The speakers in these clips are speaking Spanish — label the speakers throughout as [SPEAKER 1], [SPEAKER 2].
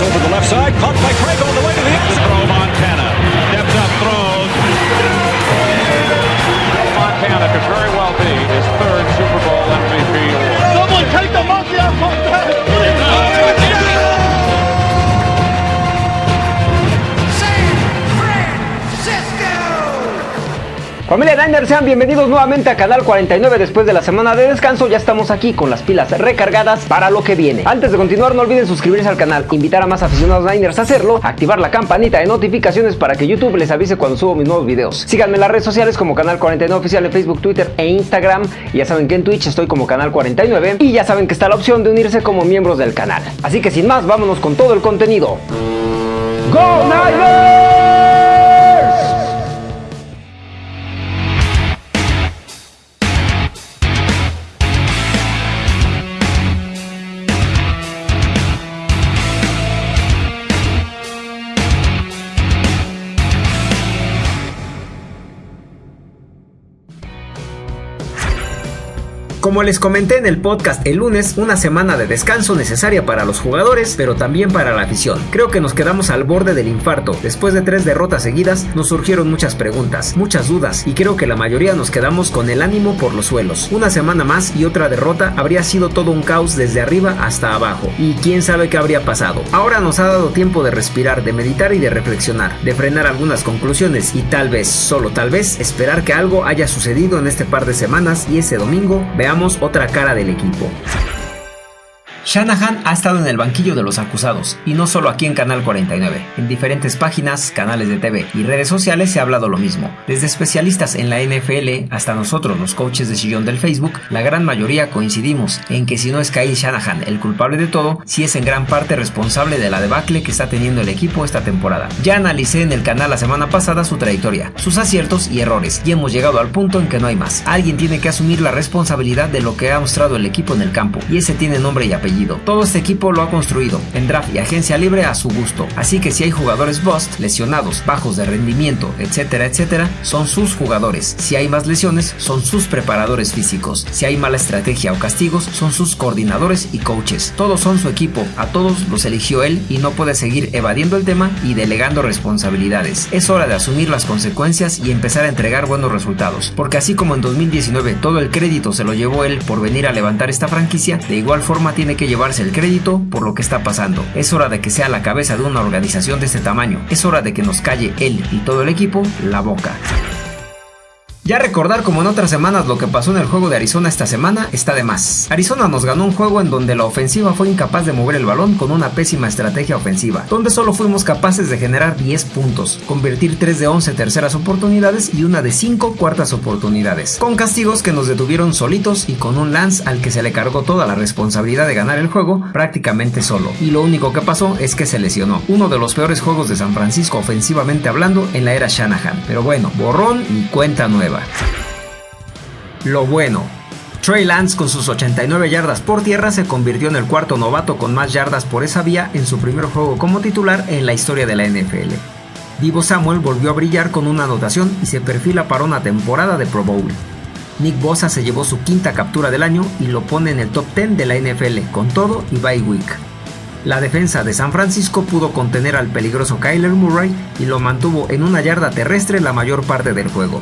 [SPEAKER 1] over the left side, caught by Craig
[SPEAKER 2] Familia Niners, sean bienvenidos nuevamente a Canal 49 después de la semana de descanso. Ya estamos aquí con las pilas recargadas para lo que viene. Antes de continuar, no olviden suscribirse al canal, invitar a más aficionados Niners a hacerlo, activar la campanita de notificaciones para que YouTube les avise cuando subo mis nuevos videos. Síganme en las redes sociales como Canal 49 Oficial en Facebook, Twitter e Instagram. Ya saben que en Twitch estoy como Canal 49 y ya saben que está la opción de unirse como miembros del canal. Así que sin más, vámonos con todo el contenido. ¡Go Niners! Como les comenté en el podcast el lunes, una semana de descanso necesaria para los jugadores, pero también para la afición. Creo que nos quedamos al borde del infarto. Después de tres derrotas seguidas, nos surgieron muchas preguntas, muchas dudas, y creo que la mayoría nos quedamos con el ánimo por los suelos. Una semana más y otra derrota habría sido todo un caos desde arriba hasta abajo, y quién sabe qué habría pasado. Ahora nos ha dado tiempo de respirar, de meditar y de reflexionar, de frenar algunas conclusiones y tal vez, solo tal vez, esperar que algo haya sucedido en este par de semanas y ese domingo veamos otra cara del equipo. Shanahan ha estado en el banquillo de los acusados, y no solo aquí en Canal 49. En diferentes páginas, canales de TV y redes sociales se ha hablado lo mismo. Desde especialistas en la NFL hasta nosotros, los coaches de sillón del Facebook, la gran mayoría coincidimos en que si no es Kyle Shanahan el culpable de todo, sí es en gran parte responsable de la debacle que está teniendo el equipo esta temporada. Ya analicé en el canal la semana pasada su trayectoria, sus aciertos y errores, y hemos llegado al punto en que no hay más. Alguien tiene que asumir la responsabilidad de lo que ha mostrado el equipo en el campo, y ese tiene nombre y apellido. Todo este equipo lo ha construido en draft y agencia libre a su gusto. Así que si hay jugadores bust, lesionados, bajos de rendimiento, etcétera, etcétera, son sus jugadores. Si hay más lesiones, son sus preparadores físicos. Si hay mala estrategia o castigos, son sus coordinadores y coaches. Todos son su equipo, a todos los eligió él y no puede seguir evadiendo el tema y delegando responsabilidades. Es hora de asumir las consecuencias y empezar a entregar buenos resultados, porque así como en 2019 todo el crédito se lo llevó él por venir a levantar esta franquicia, de igual forma tiene que llevarse el crédito por lo que está pasando. Es hora de que sea la cabeza de una organización de este tamaño. Es hora de que nos calle él y todo el equipo la boca. Ya recordar como en otras semanas lo que pasó en el juego de Arizona esta semana está de más. Arizona nos ganó un juego en donde la ofensiva fue incapaz de mover el balón con una pésima estrategia ofensiva, donde solo fuimos capaces de generar 10 puntos, convertir 3 de 11 terceras oportunidades y una de 5 cuartas oportunidades, con castigos que nos detuvieron solitos y con un Lance al que se le cargó toda la responsabilidad de ganar el juego prácticamente solo. Y lo único que pasó es que se lesionó, uno de los peores juegos de San Francisco ofensivamente hablando en la era Shanahan. Pero bueno, borrón y cuenta nueva. Lo bueno. Trey Lance con sus 89 yardas por tierra se convirtió en el cuarto novato con más yardas por esa vía en su primer juego como titular en la historia de la NFL. Divo Samuel volvió a brillar con una anotación y se perfila para una temporada de Pro Bowl. Nick Bosa se llevó su quinta captura del año y lo pone en el top 10 de la NFL con todo y bye week. La defensa de San Francisco pudo contener al peligroso Kyler Murray y lo mantuvo en una yarda terrestre la mayor parte del juego.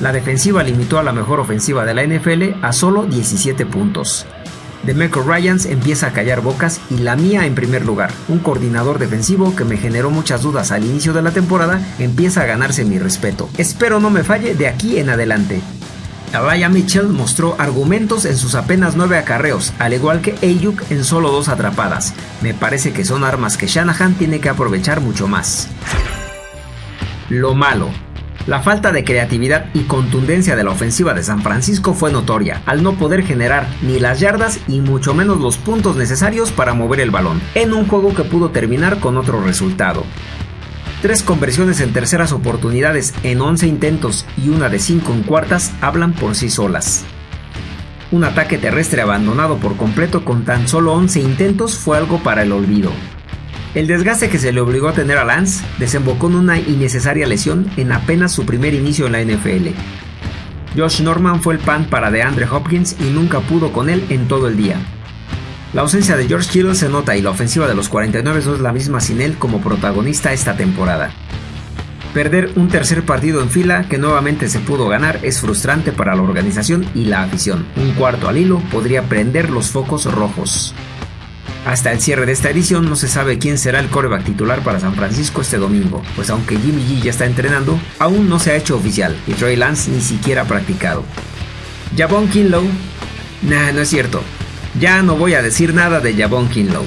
[SPEAKER 2] La defensiva limitó a la mejor ofensiva de la NFL a solo 17 puntos. Demeco Ryans empieza a callar bocas y la mía en primer lugar. Un coordinador defensivo que me generó muchas dudas al inicio de la temporada empieza a ganarse mi respeto. Espero no me falle de aquí en adelante. Ryan Mitchell mostró argumentos en sus apenas 9 acarreos, al igual que Ayuk en solo dos atrapadas. Me parece que son armas que Shanahan tiene que aprovechar mucho más. Lo malo. La falta de creatividad y contundencia de la ofensiva de San Francisco fue notoria, al no poder generar ni las yardas y mucho menos los puntos necesarios para mover el balón, en un juego que pudo terminar con otro resultado. Tres conversiones en terceras oportunidades en 11 intentos y una de 5 en cuartas hablan por sí solas. Un ataque terrestre abandonado por completo con tan solo 11 intentos fue algo para el olvido. El desgaste que se le obligó a tener a Lance desembocó en una innecesaria lesión en apenas su primer inicio en la NFL. Josh Norman fue el pan para DeAndre Hopkins y nunca pudo con él en todo el día. La ausencia de George Kittle se nota y la ofensiva de los 49 no es la misma sin él como protagonista esta temporada. Perder un tercer partido en fila que nuevamente se pudo ganar es frustrante para la organización y la afición. Un cuarto al hilo podría prender los focos rojos. Hasta el cierre de esta edición no se sabe quién será el coreback titular para San Francisco este domingo, pues aunque Jimmy G ya está entrenando, aún no se ha hecho oficial y Trey Lance ni siquiera ha practicado. Javon Kinlow, nah, no es cierto. Ya no voy a decir nada de Javon Kinlow.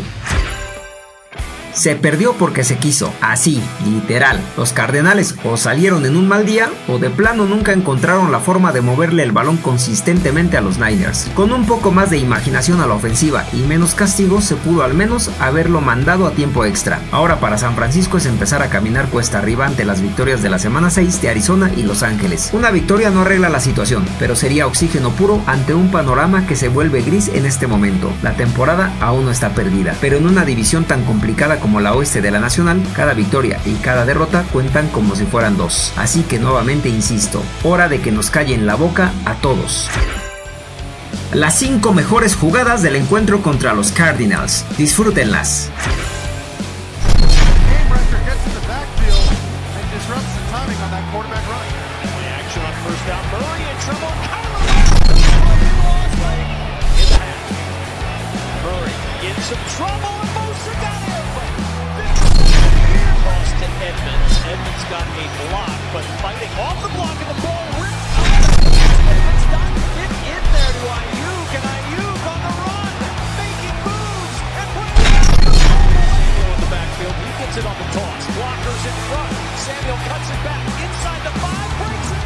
[SPEAKER 2] Se perdió porque se quiso, así, literal. Los Cardenales o salieron en un mal día o de plano nunca encontraron la forma de moverle el balón consistentemente a los Niners. Con un poco más de imaginación a la ofensiva y menos castigo se pudo al menos haberlo mandado a tiempo extra. Ahora para San Francisco es empezar a caminar cuesta arriba ante las victorias de la semana 6 de Arizona y Los Ángeles. Una victoria no arregla la situación, pero sería oxígeno puro ante un panorama que se vuelve gris en este momento. La temporada aún no está perdida, pero en una división tan complicada como la oeste de la Nacional, cada victoria y cada derrota cuentan como si fueran dos. Así que nuevamente insisto, hora de que nos callen la boca a todos. Las 5 mejores jugadas del encuentro contra los Cardinals. Disfrútenlas. Edmonds. Edmonds got a block, but fighting off the block and the ball ripped Edmonds there to Ayuk, on the run, making backfield. He gets it on the toss. Walker's in front. Samuel cuts it back inside the five, breaks it.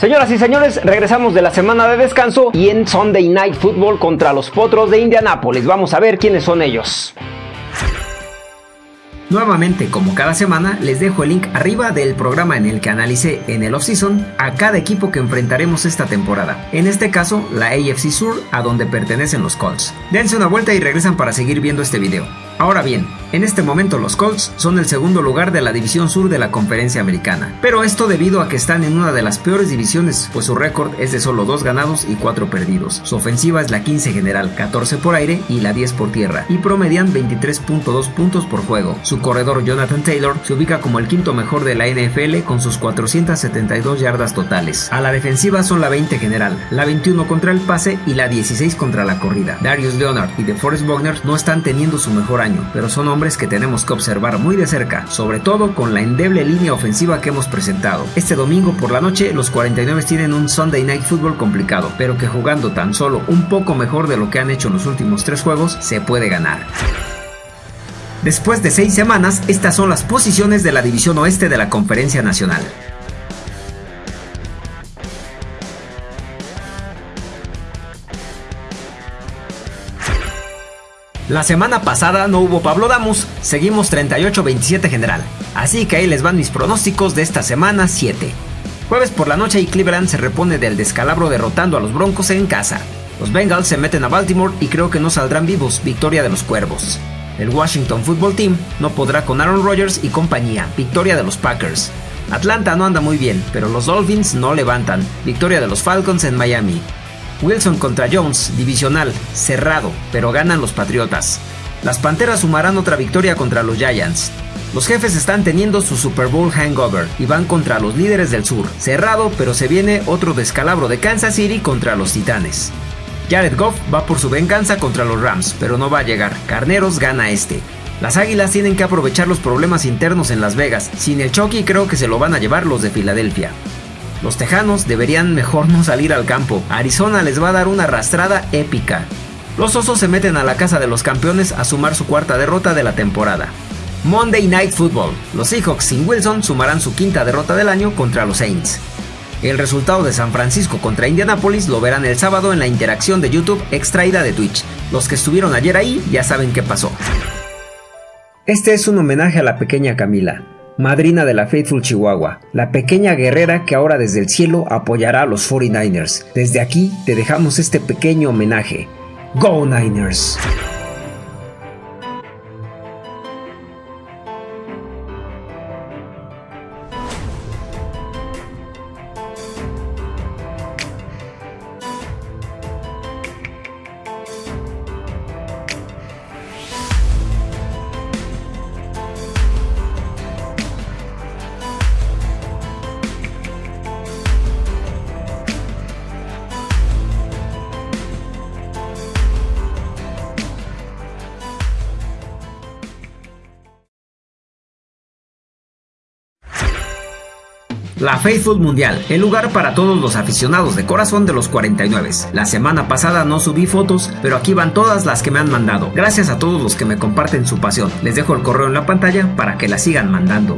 [SPEAKER 2] Señoras y señores, regresamos de la semana de descanso y en Sunday Night Football contra los Potros de Indianápolis. Vamos a ver quiénes son ellos. Nuevamente, como cada semana, les dejo el link arriba del programa en el que analicé en el offseason a cada equipo que enfrentaremos esta temporada. En este caso, la AFC Sur, a donde pertenecen los Colts. Dense una vuelta y regresan para seguir viendo este video. Ahora bien, en este momento los Colts son el segundo lugar de la división sur de la conferencia americana, pero esto debido a que están en una de las peores divisiones, pues su récord es de solo 2 ganados y 4 perdidos. Su ofensiva es la 15 general, 14 por aire y la 10 por tierra, y promedian 23.2 puntos por juego. Su corredor Jonathan Taylor se ubica como el quinto mejor de la NFL con sus 472 yardas totales. A la defensiva son la 20 general, la 21 contra el pase y la 16 contra la corrida. Darius Leonard y DeForest Wagner no están teniendo su mejor año, pero son hombres que tenemos que observar muy de cerca, sobre todo con la endeble línea ofensiva que hemos presentado. Este domingo por la noche los 49 tienen un Sunday Night Football complicado, pero que jugando tan solo un poco mejor de lo que han hecho en los últimos tres juegos, se puede ganar. Después de seis semanas, estas son las posiciones de la División Oeste de la Conferencia Nacional. La semana pasada no hubo Pablo Damus, seguimos 38-27 general, así que ahí les van mis pronósticos de esta semana 7. Jueves por la noche y Cleveland se repone del descalabro derrotando a los Broncos en casa. Los Bengals se meten a Baltimore y creo que no saldrán vivos, victoria de los Cuervos. El Washington Football Team no podrá con Aaron Rodgers y compañía, victoria de los Packers. Atlanta no anda muy bien, pero los Dolphins no levantan, victoria de los Falcons en Miami. Wilson contra Jones, divisional, cerrado, pero ganan los Patriotas. Las Panteras sumarán otra victoria contra los Giants. Los jefes están teniendo su Super Bowl hangover y van contra los líderes del sur. Cerrado, pero se viene otro descalabro de Kansas City contra los Titanes. Jared Goff va por su venganza contra los Rams, pero no va a llegar. Carneros gana este. Las Águilas tienen que aprovechar los problemas internos en Las Vegas. Sin el Chucky creo que se lo van a llevar los de Filadelfia. Los Tejanos deberían mejor no salir al campo. Arizona les va a dar una arrastrada épica. Los Osos se meten a la casa de los campeones a sumar su cuarta derrota de la temporada. Monday Night Football. Los Seahawks sin Wilson sumarán su quinta derrota del año contra los Saints. El resultado de San Francisco contra Indianapolis lo verán el sábado en la interacción de YouTube extraída de Twitch. Los que estuvieron ayer ahí ya saben qué pasó. Este es un homenaje a la pequeña Camila, madrina de la Faithful Chihuahua, la pequeña guerrera que ahora desde el cielo apoyará a los 49ers. Desde aquí te dejamos este pequeño homenaje. Go Niners!
[SPEAKER 3] La Faithful Mundial, el lugar para todos los aficionados de corazón de los 49. La semana pasada no subí fotos, pero aquí van todas las que me han mandado. Gracias a todos los que me comparten su pasión. Les dejo el correo en la pantalla para que la sigan mandando.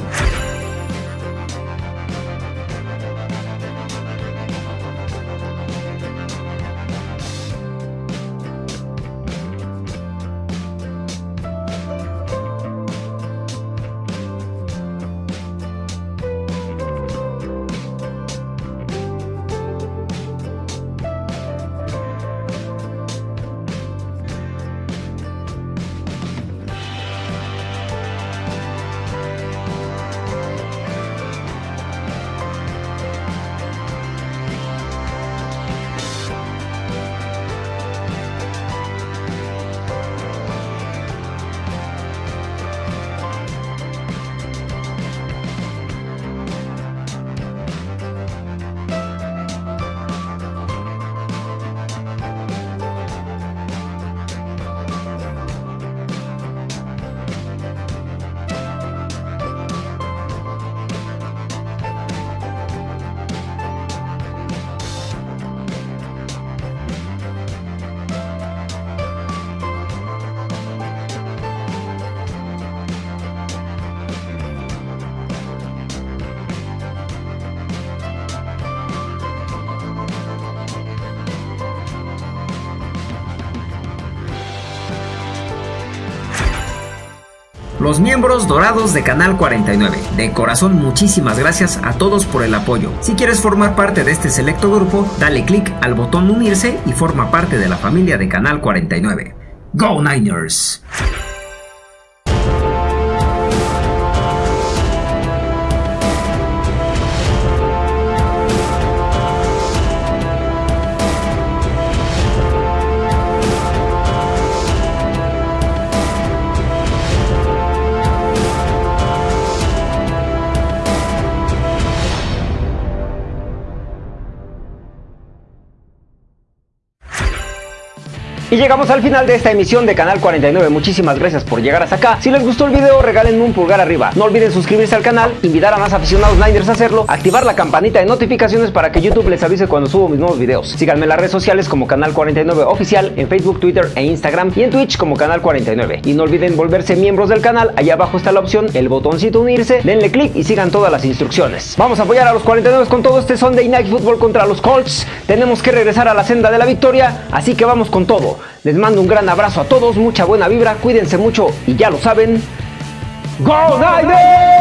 [SPEAKER 3] Los miembros dorados de Canal 49. De corazón muchísimas gracias a todos por el apoyo. Si quieres formar parte de este selecto grupo, dale click al botón unirse y forma parte de la familia de Canal 49. ¡Go Niners!
[SPEAKER 2] Y llegamos al final de esta emisión de Canal 49. Muchísimas gracias por llegar hasta acá. Si les gustó el video, regálenme un pulgar arriba. No olviden suscribirse al canal, invitar a más aficionados Niners a hacerlo, activar la campanita de notificaciones para que YouTube les avise cuando subo mis nuevos videos. Síganme en las redes sociales como Canal 49 Oficial, en Facebook, Twitter e Instagram y en Twitch como Canal 49. Y no olviden volverse miembros del canal. Allá abajo está la opción, el botoncito unirse. Denle click y sigan todas las instrucciones. Vamos a apoyar a los 49 con todo este Sunday Night Football contra los Colts. Tenemos que regresar a la senda de la victoria, así que vamos con todo. Les mando un gran abrazo a todos, mucha buena vibra, cuídense mucho y ya lo saben. ¡Go Niners!